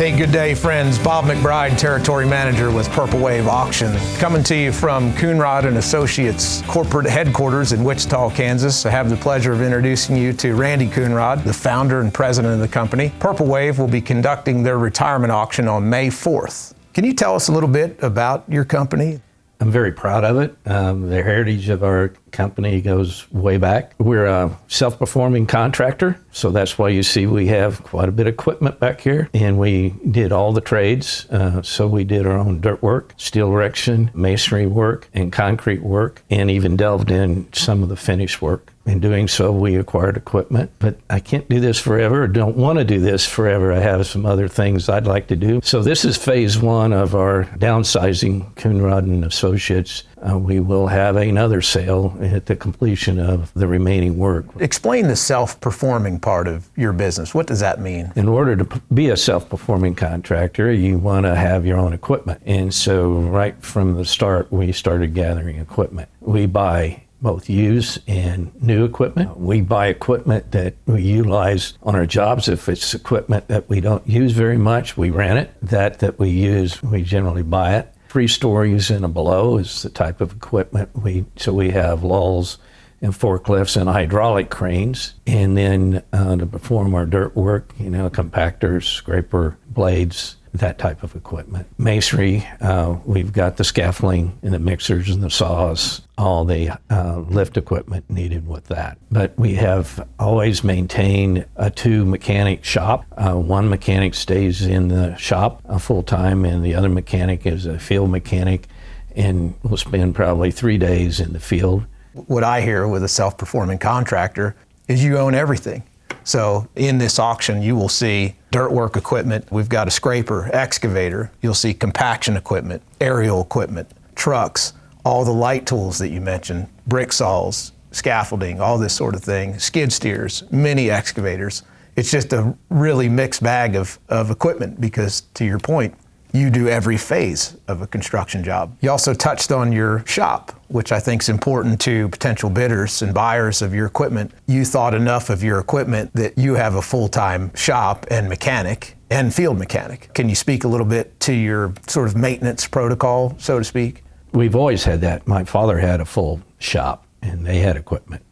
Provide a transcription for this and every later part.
Hey, good day, friends. Bob McBride, Territory Manager with Purple Wave Auction, coming to you from Coonrod and Associates corporate headquarters in Wichita, Kansas. I have the pleasure of introducing you to Randy Coonrod, the founder and president of the company. Purple Wave will be conducting their retirement auction on May 4th. Can you tell us a little bit about your company? I'm very proud of it. Um, the heritage of our company goes way back. We're a self performing contractor, so that's why you see we have quite a bit of equipment back here. And we did all the trades. Uh, so we did our own dirt work, steel erection, masonry work, and concrete work, and even delved in some of the finish work. In doing so, we acquired equipment, but I can't do this forever. don't want to do this forever. I have some other things I'd like to do. So this is phase one of our downsizing Coonrod and Associates. Uh, we will have another sale at the completion of the remaining work. Explain the self-performing part of your business. What does that mean? In order to be a self-performing contractor, you want to have your own equipment. And so right from the start, we started gathering equipment. We buy both used and new equipment. Uh, we buy equipment that we utilize on our jobs. If it's equipment that we don't use very much, we rent it. That that we use, we generally buy it. Three stories and below is the type of equipment we. So we have lulls and forklifts and hydraulic cranes, and then uh, to perform our dirt work, you know, compactors, scraper blades, that type of equipment. Masonry, uh, we've got the scaffolding and the mixers and the saws, all the uh, lift equipment needed with that. But we have always maintained a two mechanic shop. Uh, one mechanic stays in the shop uh, full time, and the other mechanic is a field mechanic and will spend probably three days in the field. What I hear with a self performing contractor is you own everything. So in this auction, you will see dirt work equipment. We've got a scraper, excavator. You'll see compaction equipment, aerial equipment, trucks, all the light tools that you mentioned, brick saws, scaffolding, all this sort of thing, skid steers, mini excavators. It's just a really mixed bag of, of equipment because, to your point, you do every phase of a construction job. You also touched on your shop, which I think is important to potential bidders and buyers of your equipment. You thought enough of your equipment that you have a full-time shop and mechanic and field mechanic. Can you speak a little bit to your sort of maintenance protocol, so to speak? We've always had that. My father had a full shop and they had equipment.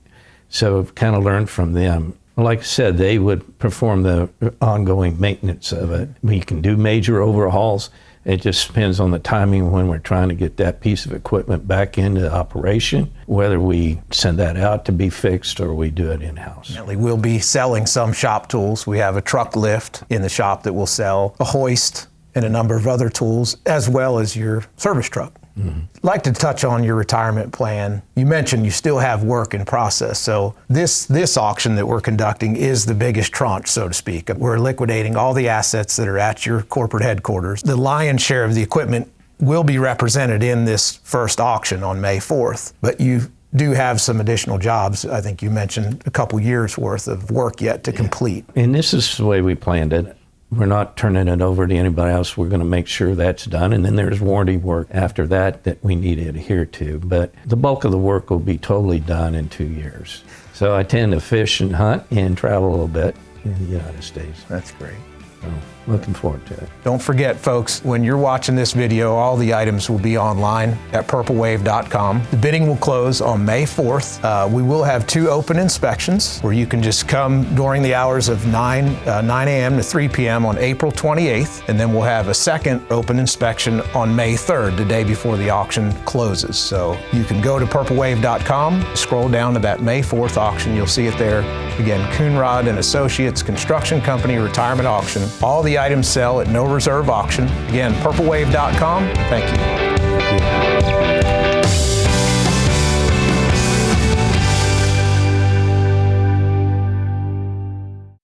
So I've kind of learned from them like I said, they would perform the ongoing maintenance of it. We can do major overhauls. It just depends on the timing when we're trying to get that piece of equipment back into operation, whether we send that out to be fixed or we do it in house. We'll be selling some shop tools. We have a truck lift in the shop that will sell, a hoist, and a number of other tools, as well as your service truck. Mm-hmm. Like to touch on your retirement plan. You mentioned you still have work in process. So this this auction that we're conducting is the biggest tranche, so to speak. We're liquidating all the assets that are at your corporate headquarters. The lion's share of the equipment will be represented in this first auction on May 4th. But you do have some additional jobs. I think you mentioned a couple years worth of work yet to complete. And this is the way we planned it. We're not turning it over to anybody else. We're going to make sure that's done. And then there's warranty work after that that we need to adhere to. But the bulk of the work will be totally done in two years. So I tend to fish and hunt and travel a little bit in the United States. That's great. So looking forward to it. Don't forget, folks, when you're watching this video, all the items will be online at purplewave.com. The bidding will close on May 4th. Uh, we will have two open inspections where you can just come during the hours of 9, uh, 9 a.m. to 3 p.m. on April 28th, and then we'll have a second open inspection on May 3rd, the day before the auction closes. So you can go to purplewave.com, scroll down to that May 4th auction, you'll see it there. Again, Coonrod and Associates Construction Company Retirement Auction. All the items sell at no reserve auction. Again, purplewave.com. Thank you.